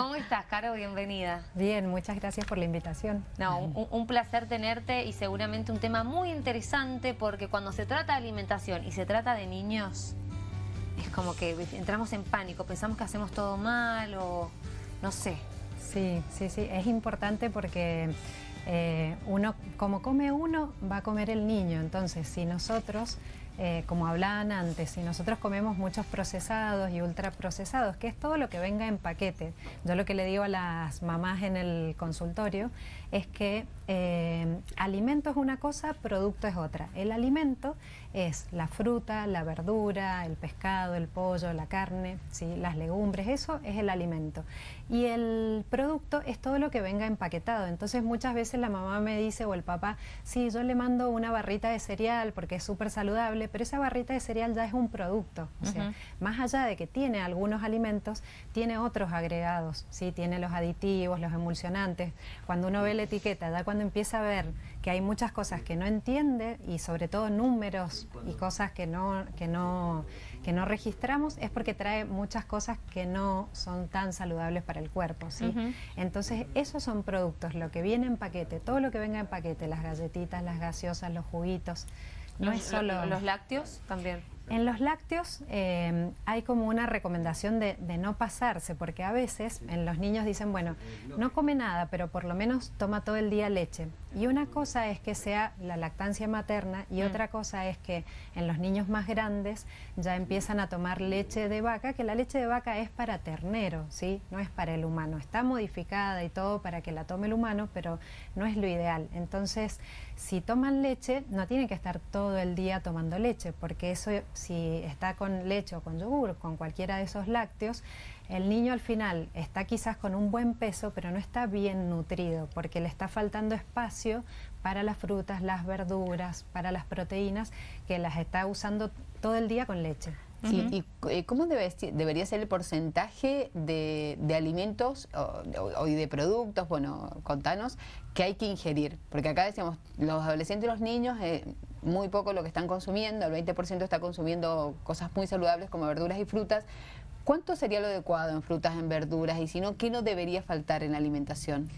¿Cómo estás, Caro? Bienvenida. Bien, muchas gracias por la invitación. No, un, placer tenerte y seguramente un tema muy interesante porque cuando se trata de alimentación y se trata de niños, es como que entramos en pánico, pensamos que hacemos todo mal o no sé. Sí, sí, sí, es importante porque eh, uno, como come uno, va a comer el niño. Entonces, si nosotros eh, como hablaban antes, si nosotros comemos muchos procesados y ultraprocesados, que es todo lo que venga en paquete, yo lo que le digo a las mamás en el consultorio es que eh, alimento es una cosa, producto es otra. El alimento es la fruta, la verdura, el pescado, el pollo, la carne, ¿sí? las legumbres, eso es el alimento. Y el producto es todo lo que venga empaquetado. Entonces muchas veces la mamá me dice o el papá, sí, yo le mando una barrita de cereal porque es súper saludable, pero esa barrita de cereal ya es un producto. O sea, más allá de que tiene algunos alimentos, tiene otros agregados, ¿sí? tiene los aditivos, los emulsionantes. Cuando uno ve la etiqueta, ya cuando empieza a ver que hay muchas cosas que no entiende y sobre todo números y cosas que no, que no, que no registramos, es porque trae muchas cosas que no son tan saludables para el cuerpo. ¿sí? Entonces, esos son productos, lo que viene en paquete, todo lo que venga en paquete, las galletitas, las gaseosas, los juguitos. No es solo... ¿Los lácteos también? En los lácteos eh, hay como una recomendación de, no pasarse, porque a veces en los niños dicen, bueno, no come nada, pero por lo menos toma todo el día leche. Y una cosa es que sea la lactancia materna y mm. otra cosa es que en los niños más grandes ya empiezan a tomar leche de vaca, que la leche de vaca es para ternero, ¿sí? No es para el humano. Está modificada y todo para que la tome el humano, pero no es lo ideal. Entonces, si toman leche, no tienen que estar todo el día tomando leche, porque eso si está con leche o con yogur, con cualquiera de esos lácteos, el niño al final está quizás con un buen peso, pero no está bien nutrido, porque le está faltando espacio para las frutas, las verduras, para las proteínas, que las está usando todo el día con leche. ¿Y eh, cómo debería ser el porcentaje de, alimentos o, de productos, bueno, contanos, que hay que ingerir? Porque acá decíamos, los adolescentes y los niños, eh, muy poco lo que están consumiendo, el 20% está consumiendo cosas muy saludables como verduras y frutas. ¿Cuánto sería lo adecuado en frutas, en verduras? Y si no, ¿qué no debería faltar en la alimentación?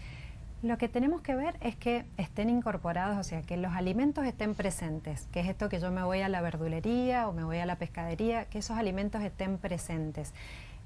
Lo que tenemos que ver es que estén incorporados, o sea, que los alimentos estén presentes, que es esto que yo me voy a la verdulería o me voy a la pescadería, que esos alimentos estén presentes.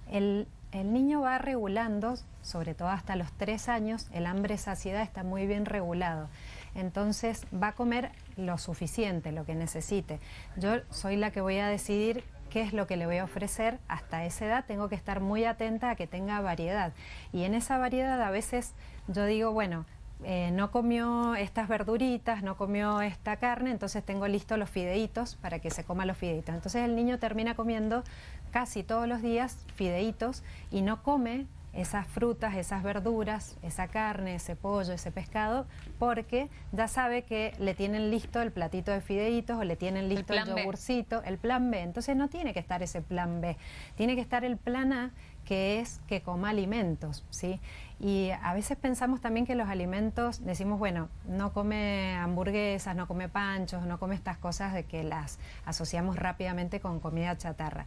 El, niño va regulando, sobre todo hasta los tres años, el hambre-saciedad está muy bien regulado. Entonces va a comer lo suficiente, lo que necesite. Yo soy la que voy a decidir qué es lo que le voy a ofrecer hasta esa edad, tengo que estar muy atenta a que tenga variedad. Y en esa variedad a veces yo digo, bueno, eh, no comió estas verduritas, no comió esta carne, entonces tengo listos los fideitos para que se coma los fideitos. Entonces el niño termina comiendo casi todos los días fideitos y no come esas frutas, esas verduras, esa carne, ese pollo, ese pescado, porque ya sabe que le tienen listo el platito de fideitos o le tienen listo el, el yogurcito, el plan B. Entonces no tiene que estar ese plan B, tiene que estar el plan A, que es que coma alimentos, ¿sí? Y a veces pensamos también que los alimentos, decimos, bueno, no come hamburguesas, no come panchos, no come estas cosas de que las asociamos rápidamente con comida chatarra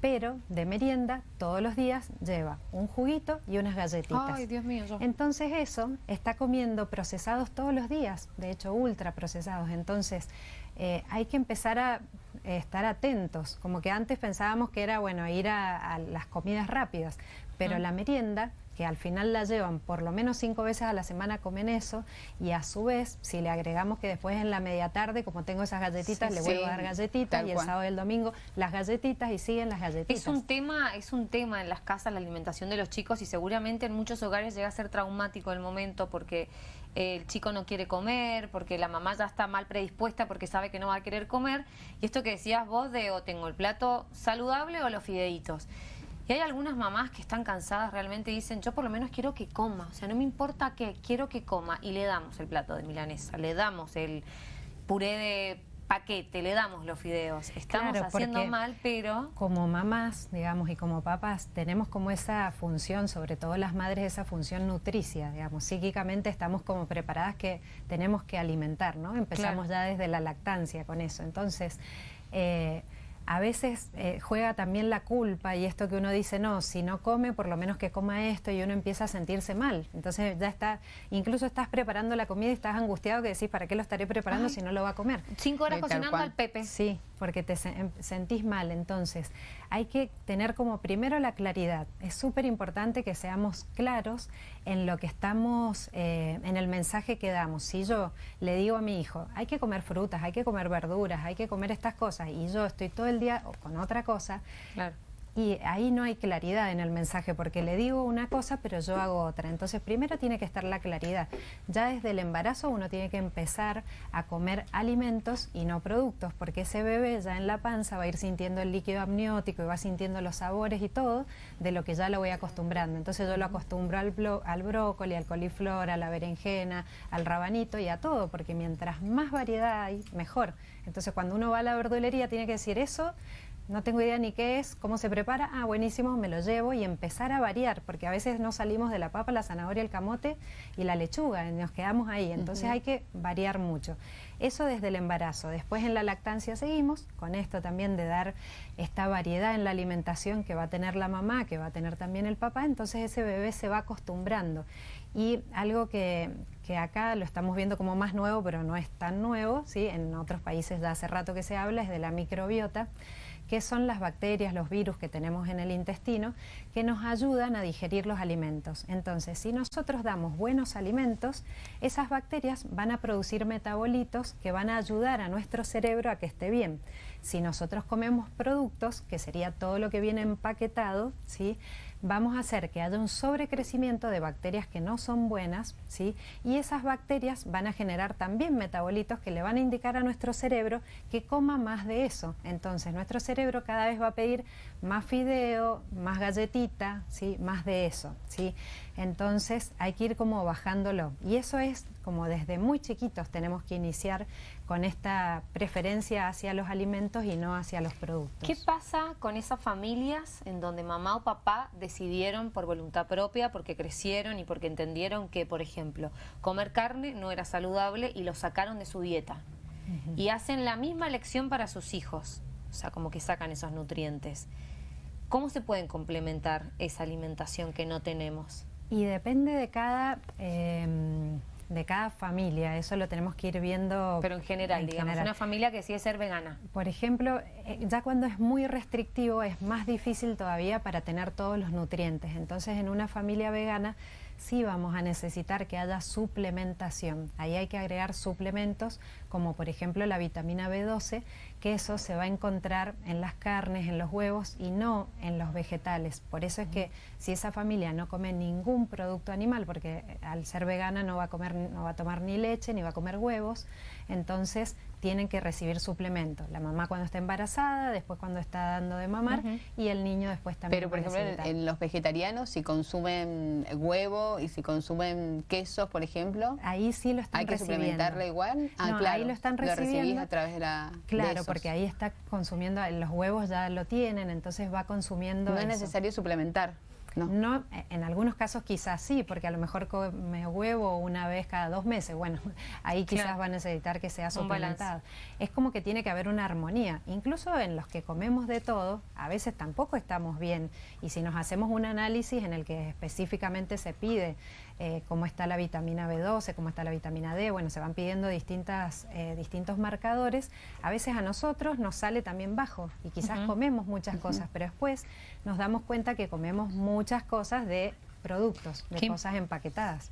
pero de merienda todos los días lleva un juguito y unas galletitas. Ay, Dios mío. Entonces eso está comiendo procesados todos los días, de hecho ultra procesados. Entonces eh, hay que empezar a eh, estar atentos, como que antes pensábamos que era bueno ir a, las comidas rápidas, pero la merienda que al final la llevan por lo menos cinco veces a la semana comen eso y a su vez si le agregamos que después en la media tarde como tengo esas galletitas le vuelvo a dar galletitas y el sábado y el domingo las galletitas y siguen las galletitas. Es un tema, es un tema en las casas la alimentación de los chicos y seguramente en muchos hogares llega a ser traumático el momento porque el chico no quiere comer, porque la mamá ya está mal predispuesta porque sabe que no va a querer comer y esto que decías vos de o tengo el plato saludable o los fideitos. Y hay algunas mamás que están cansadas realmente y dicen, yo por lo menos quiero que coma, o sea, no me importa qué, quiero que coma. Y le damos el plato de milanesa, le damos el puré de paquete, le damos los fideos. Estamos haciendo mal, pero... Como mamás, digamos, y como papás, tenemos como esa función, sobre todo las madres, esa función nutricia, digamos. Psíquicamente estamos como preparadas que tenemos que alimentar, ¿no? Empezamos ya desde la lactancia con eso. Entonces... Eh, a veces eh, juega también la culpa y esto que uno dice, no, si no come, por lo menos que coma esto y uno empieza a sentirse mal. Entonces ya está, incluso estás preparando la comida y estás angustiado que decís, ¿para qué lo estaré preparando si no lo va a comer? Cinco horas cocinando al Pepe. Sí, porque te em, sentís mal. Entonces hay que tener como primero la claridad. Es súper importante que seamos claros en lo que estamos, eh, en el mensaje que damos. Si yo le digo a mi hijo, hay que comer frutas, hay que comer verduras, hay que comer estas cosas, y yo estoy todo el día con otra cosa. Y ahí no hay claridad en el mensaje porque le digo una cosa pero yo hago otra. Entonces primero tiene que estar la claridad. Ya desde el embarazo uno tiene que empezar a comer alimentos y no productos porque ese bebé ya en la panza va a ir sintiendo el líquido amniótico y va sintiendo los sabores y todo de lo que ya lo voy acostumbrando. Entonces yo lo acostumbro al, al brócoli, al coliflor, a la berenjena, al rabanito y a todo porque mientras más variedad hay, mejor. Entonces cuando uno va a la verdulería tiene que decir eso no tengo idea ni qué es, cómo se prepara, ah, buenísimo, me lo llevo y empezar a variar, porque a veces no salimos de la papa, la zanahoria, el camote y la lechuga, y nos quedamos ahí, entonces hay que variar mucho. Eso desde el embarazo, después en la lactancia seguimos, con esto también de dar esta variedad en la alimentación que va a tener la mamá, que va a tener también el papá, entonces ese bebé se va acostumbrando. Y algo que, que acá lo estamos viendo como más nuevo, pero no es tan nuevo, ¿sí? en otros países ya hace rato que se habla, es de la microbiota que son las bacterias, los virus que tenemos en el intestino, que nos ayudan a digerir los alimentos. Entonces, si nosotros damos buenos alimentos, esas bacterias van a producir metabolitos que van a ayudar a nuestro cerebro a que esté bien. Si nosotros comemos productos, que sería todo lo que viene empaquetado, ¿sí? Vamos a hacer que haya un sobrecrecimiento de bacterias que no son buenas, ¿sí? y esas bacterias van a generar también metabolitos que le van a indicar a nuestro cerebro que coma más de eso. Entonces nuestro cerebro cada vez va a pedir más fideo, más galletita, ¿sí? más de eso. ¿sí? Entonces hay que ir como bajándolo. Y eso es como desde muy chiquitos tenemos que iniciar con esta preferencia hacia los alimentos y no hacia los productos. ¿Qué pasa con esas familias en donde mamá o papá decidieron por voluntad propia, porque crecieron y porque entendieron que, por ejemplo, comer carne no era saludable y lo sacaron de su dieta? Y hacen la misma elección para sus hijos, o sea, como que sacan esos nutrientes. ¿Cómo se pueden complementar esa alimentación que no tenemos? Y depende de cada... Em, de cada familia, eso lo tenemos que ir viendo. Pero en general, digamos, una familia que decide ser vegana. Por ejemplo, eh, ya cuando es muy restrictivo es más difícil todavía para tener todos los nutrientes. Entonces, en una familia vegana sí vamos a necesitar que haya suplementación. Ahí hay que agregar suplementos como por ejemplo la vitamina B12, que eso se va a encontrar en las carnes, en los huevos y no en los vegetales. Por eso es que si esa familia no come ningún producto animal, porque al ser vegana no va a comer, no va a tomar ni leche ni va a comer huevos, entonces tienen que recibir suplemento. La mamá cuando está embarazada, después cuando está dando de mamar y el niño después también. Pero por ejemplo en, los vegetarianos si consumen huevo y si consumen quesos, por ejemplo, ahí sí lo están ¿Hay que suplementarle igual? Ah, claro, ahí lo están recibiendo. Lo a través de la Claro, porque ahí está consumiendo, los huevos ya lo tienen, entonces va consumiendo No es necesario suplementar. No. en algunos casos quizás sí, porque a lo mejor come huevo una vez cada dos meses. Bueno, ahí quizás va a necesitar que sea suplementado. Es como que tiene que haber una armonía. Incluso en los que comemos de todo, a veces tampoco estamos bien. Y si nos hacemos un análisis en el que específicamente se pide eh, cómo está la vitamina B12, cómo está la vitamina D, bueno, se van pidiendo distintas, eh, distintos marcadores, a veces a nosotros nos sale también bajo y quizás comemos muchas cosas, pero después nos damos cuenta que comemos muchas cosas de productos, de cosas empaquetadas.